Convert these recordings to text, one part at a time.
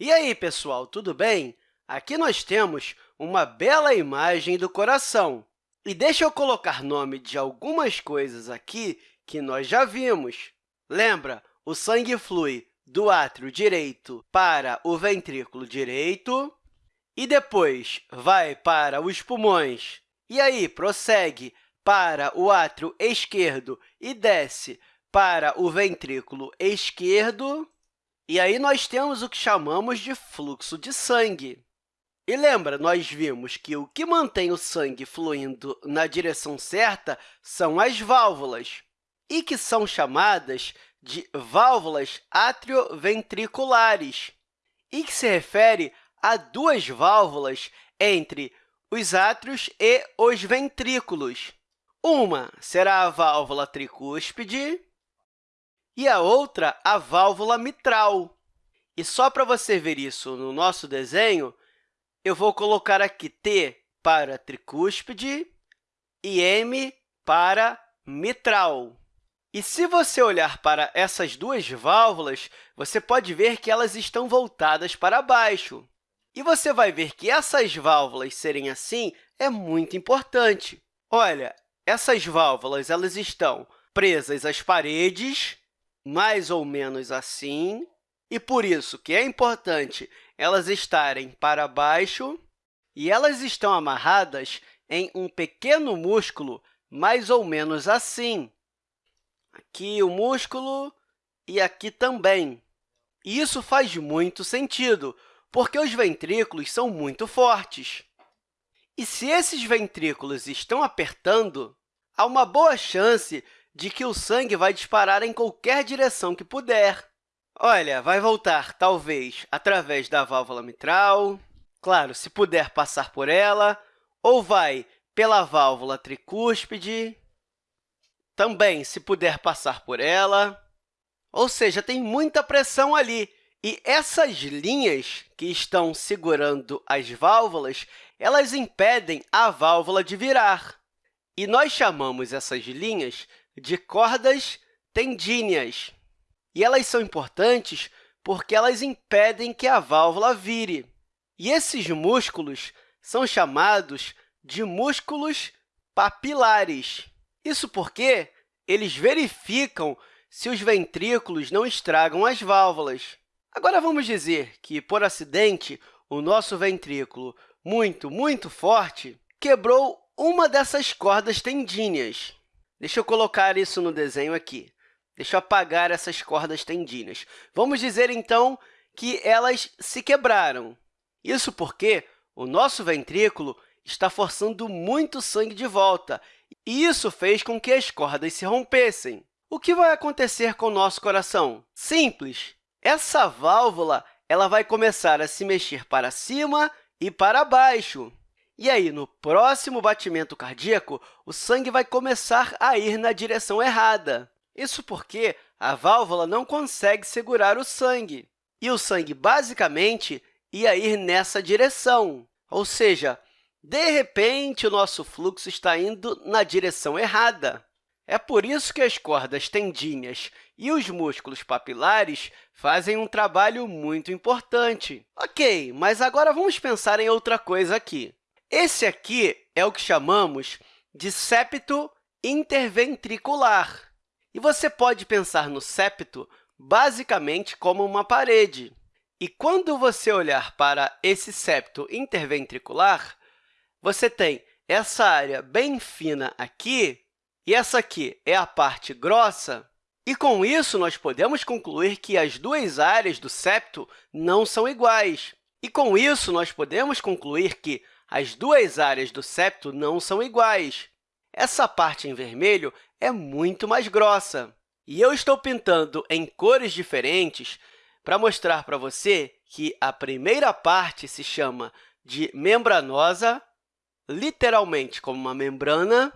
E aí, pessoal, tudo bem? Aqui nós temos uma bela imagem do coração. E deixa eu colocar nome de algumas coisas aqui que nós já vimos. Lembra? O sangue flui do átrio direito para o ventrículo direito e depois vai para os pulmões. E aí, prossegue para o átrio esquerdo e desce para o ventrículo esquerdo. E aí nós temos o que chamamos de fluxo de sangue. E lembra, nós vimos que o que mantém o sangue fluindo na direção certa são as válvulas, e que são chamadas de válvulas atrioventriculares, e que se refere a duas válvulas entre os átrios e os ventrículos. Uma será a válvula tricúspide e a outra a válvula mitral. E só para você ver isso no nosso desenho, eu vou colocar aqui T para tricúspide e M para mitral. E se você olhar para essas duas válvulas, você pode ver que elas estão voltadas para baixo. E você vai ver que essas válvulas serem assim é muito importante. Olha, essas válvulas elas estão presas às paredes mais ou menos assim, e por isso que é importante elas estarem para baixo, e elas estão amarradas em um pequeno músculo mais ou menos assim. Aqui o músculo e aqui também. E isso faz muito sentido, porque os ventrículos são muito fortes. E se esses ventrículos estão apertando, há uma boa chance de que o sangue vai disparar em qualquer direção que puder. Olha, vai voltar, talvez, através da válvula mitral, claro, se puder passar por ela, ou vai pela válvula tricúspide, também, se puder passar por ela. Ou seja, tem muita pressão ali. E essas linhas que estão segurando as válvulas, elas impedem a válvula de virar. E nós chamamos essas linhas de cordas tendíneas. E elas são importantes porque elas impedem que a válvula vire. E esses músculos são chamados de músculos papilares. Isso porque eles verificam se os ventrículos não estragam as válvulas. Agora, vamos dizer que, por acidente, o nosso ventrículo, muito, muito forte, quebrou uma dessas cordas tendíneas. Deixa eu colocar isso no desenho aqui. Deixa eu apagar essas cordas tendíneas. Vamos dizer, então, que elas se quebraram. Isso porque o nosso ventrículo está forçando muito sangue de volta, e isso fez com que as cordas se rompessem. O que vai acontecer com o nosso coração? Simples. Essa válvula ela vai começar a se mexer para cima e para baixo. E aí, no próximo batimento cardíaco, o sangue vai começar a ir na direção errada. Isso porque a válvula não consegue segurar o sangue. E o sangue, basicamente, ia ir nessa direção. Ou seja, de repente, o nosso fluxo está indo na direção errada. É por isso que as cordas tendíneas e os músculos papilares fazem um trabalho muito importante. Ok, mas agora vamos pensar em outra coisa aqui. Esse aqui é o que chamamos de septo interventricular. E você pode pensar no septo basicamente como uma parede. E quando você olhar para esse septo interventricular, você tem essa área bem fina aqui, e essa aqui é a parte grossa, e com isso nós podemos concluir que as duas áreas do septo não são iguais. E com isso nós podemos concluir que as duas áreas do septo não são iguais. Essa parte em vermelho é muito mais grossa. E eu estou pintando em cores diferentes para mostrar para você que a primeira parte se chama de membranosa, literalmente como uma membrana,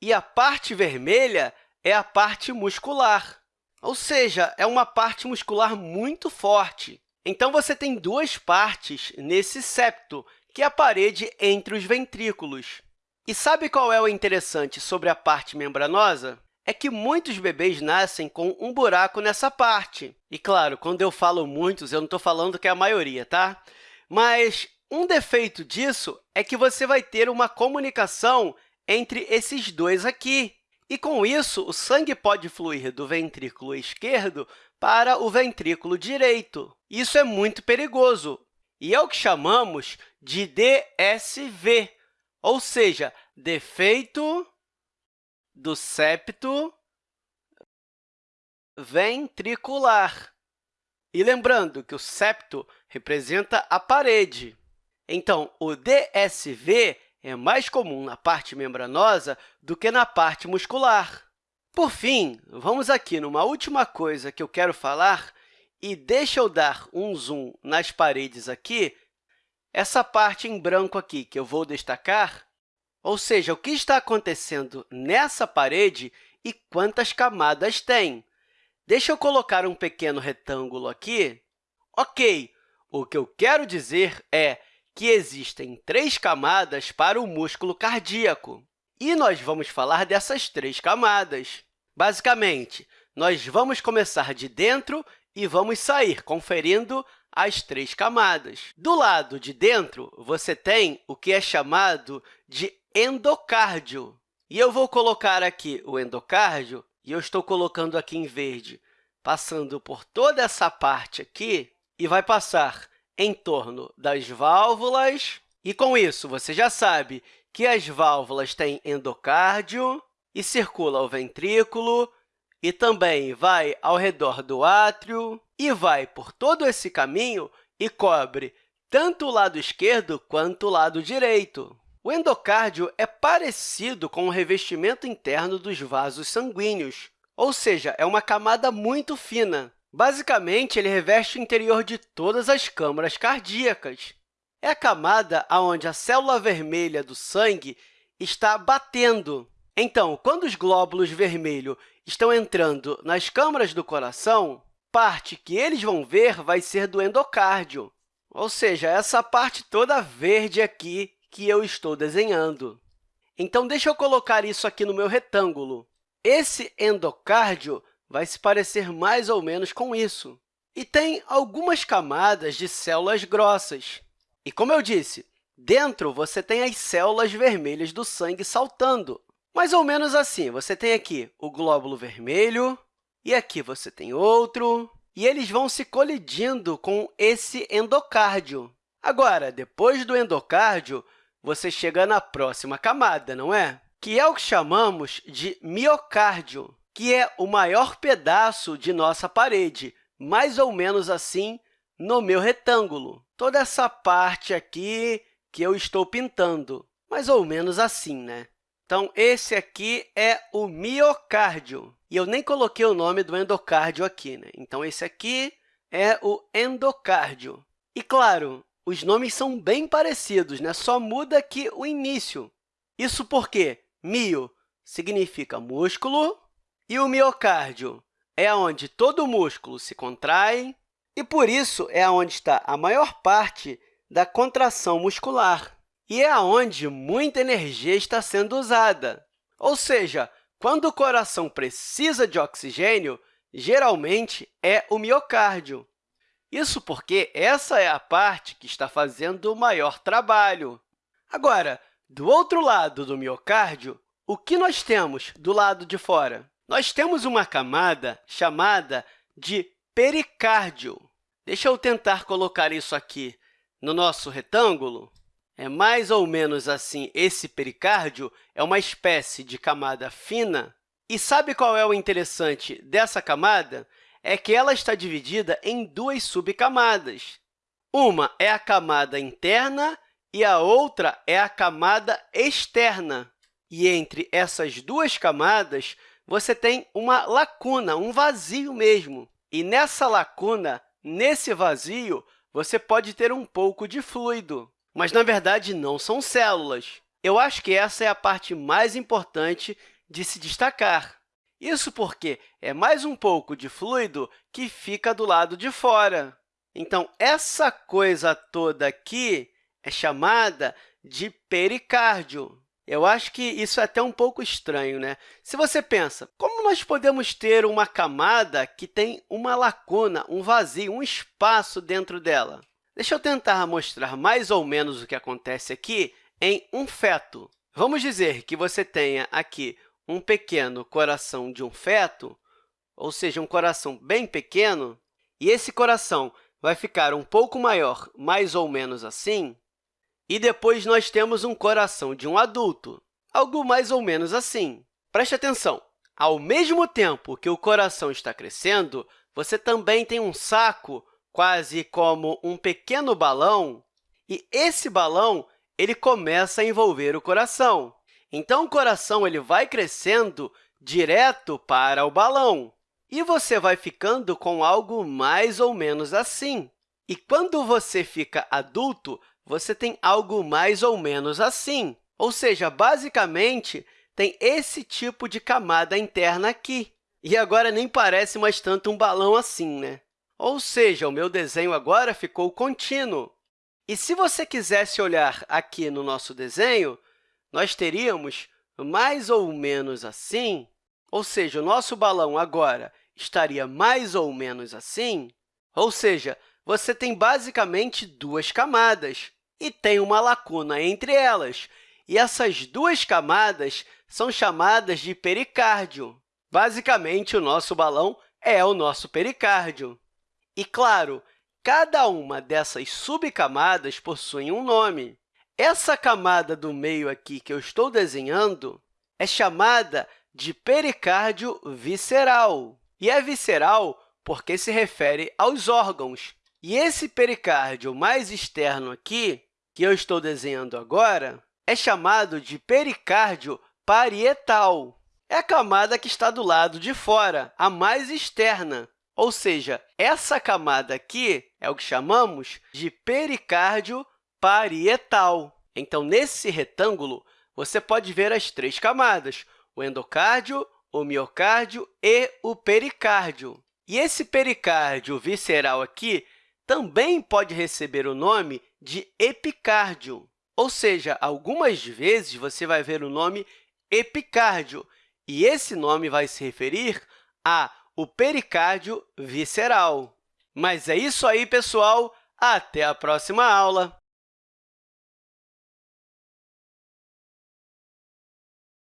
e a parte vermelha é a parte muscular, ou seja, é uma parte muscular muito forte. Então, você tem duas partes nesse septo, que é a parede entre os ventrículos. E sabe qual é o interessante sobre a parte membranosa? é que muitos bebês nascem com um buraco nessa parte. E, claro, quando eu falo muitos, eu não estou falando que é a maioria, tá? Mas um defeito disso é que você vai ter uma comunicação entre esses dois aqui. E, com isso, o sangue pode fluir do ventrículo esquerdo para o ventrículo direito. Isso é muito perigoso e é o que chamamos de DSV, ou seja, defeito do septo ventricular. E lembrando que o septo representa a parede. Então, o DSV é mais comum na parte membranosa do que na parte muscular. Por fim, vamos aqui numa última coisa que eu quero falar, e deixa eu dar um zoom nas paredes aqui, essa parte em branco aqui que eu vou destacar, ou seja, o que está acontecendo nessa parede e quantas camadas tem. Deixa eu colocar um pequeno retângulo aqui. Ok, o que eu quero dizer é que existem três camadas para o músculo cardíaco. E nós vamos falar dessas três camadas. Basicamente, nós vamos começar de dentro e vamos sair conferindo as três camadas. Do lado de dentro, você tem o que é chamado de endocárdio. E eu vou colocar aqui o endocárdio, e eu estou colocando aqui em verde, passando por toda essa parte aqui, e vai passar em torno das válvulas. E, com isso, você já sabe que as válvulas têm endocárdio e circula o ventrículo, e também vai ao redor do átrio, e vai por todo esse caminho e cobre tanto o lado esquerdo quanto o lado direito. O endocárdio é parecido com o revestimento interno dos vasos sanguíneos, ou seja, é uma camada muito fina. Basicamente, ele reveste o interior de todas as câmaras cardíacas. É a camada onde a célula vermelha do sangue está batendo. Então, quando os glóbulos vermelhos estão entrando nas câmaras do coração, parte que eles vão ver vai ser do endocárdio, ou seja, essa parte toda verde aqui que eu estou desenhando. Então, deixa eu colocar isso aqui no meu retângulo. Esse endocárdio vai se parecer mais ou menos com isso. E tem algumas camadas de células grossas. E, como eu disse, dentro você tem as células vermelhas do sangue saltando. Mais ou menos assim, você tem aqui o glóbulo vermelho, e aqui você tem outro, e eles vão se colidindo com esse endocárdio. Agora, depois do endocárdio, você chega na próxima camada, não é? Que é o que chamamos de miocárdio, que é o maior pedaço de nossa parede, mais ou menos assim no meu retângulo. Toda essa parte aqui que eu estou pintando, mais ou menos assim, né? Então, esse aqui é o miocárdio. E eu nem coloquei o nome do endocárdio aqui. Né? Então, esse aqui é o endocárdio. E, claro, os nomes são bem parecidos, né? só muda aqui o início. Isso porque mio significa músculo e o miocárdio é onde todo o músculo se contrai e, por isso, é onde está a maior parte da contração muscular e é onde muita energia está sendo usada. Ou seja, quando o coração precisa de oxigênio, geralmente é o miocárdio. Isso porque essa é a parte que está fazendo o maior trabalho. Agora, do outro lado do miocárdio, o que nós temos do lado de fora? Nós temos uma camada chamada de pericárdio. Deixa eu tentar colocar isso aqui no nosso retângulo. É mais ou menos assim, esse pericárdio é uma espécie de camada fina. E sabe qual é o interessante dessa camada? é que ela está dividida em duas subcamadas. Uma é a camada interna e a outra é a camada externa. E entre essas duas camadas, você tem uma lacuna, um vazio mesmo. E nessa lacuna, nesse vazio, você pode ter um pouco de fluido. Mas, na verdade, não são células. Eu acho que essa é a parte mais importante de se destacar. Isso porque é mais um pouco de fluido que fica do lado de fora. Então, essa coisa toda aqui é chamada de pericárdio. Eu acho que isso é até um pouco estranho, né? Se você pensa, como nós podemos ter uma camada que tem uma lacuna, um vazio, um espaço dentro dela? Deixa eu tentar mostrar mais ou menos o que acontece aqui em um feto. Vamos dizer que você tenha aqui um pequeno coração de um feto, ou seja, um coração bem pequeno, e esse coração vai ficar um pouco maior, mais ou menos assim, e depois nós temos um coração de um adulto, algo mais ou menos assim. Preste atenção! Ao mesmo tempo que o coração está crescendo, você também tem um saco, quase como um pequeno balão, e esse balão ele começa a envolver o coração. Então, o coração ele vai crescendo direto para o balão, e você vai ficando com algo mais ou menos assim. E quando você fica adulto, você tem algo mais ou menos assim. Ou seja, basicamente, tem esse tipo de camada interna aqui. E agora nem parece mais tanto um balão assim, né? Ou seja, o meu desenho agora ficou contínuo. E se você quisesse olhar aqui no nosso desenho, nós teríamos mais ou menos assim, ou seja, o nosso balão agora estaria mais ou menos assim, ou seja, você tem basicamente duas camadas e tem uma lacuna entre elas. E essas duas camadas são chamadas de pericárdio. Basicamente, o nosso balão é o nosso pericárdio. E, claro, cada uma dessas subcamadas possui um nome. Essa camada do meio aqui que eu estou desenhando é chamada de pericárdio visceral. E é visceral porque se refere aos órgãos. E esse pericárdio mais externo aqui, que eu estou desenhando agora, é chamado de pericárdio parietal. É a camada que está do lado de fora, a mais externa. Ou seja, essa camada aqui é o que chamamos de pericárdio parietal. Então, nesse retângulo, você pode ver as três camadas, o endocárdio, o miocárdio e o pericárdio. E esse pericárdio visceral aqui também pode receber o nome de epicárdio, ou seja, algumas vezes você vai ver o nome epicárdio, e esse nome vai se referir a o pericárdio visceral. Mas é isso aí, pessoal! Até a próxima aula!